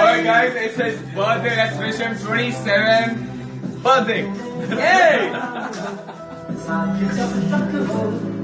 Alright guys, it's his birthday. Let's wish him 27 birthday. Yay!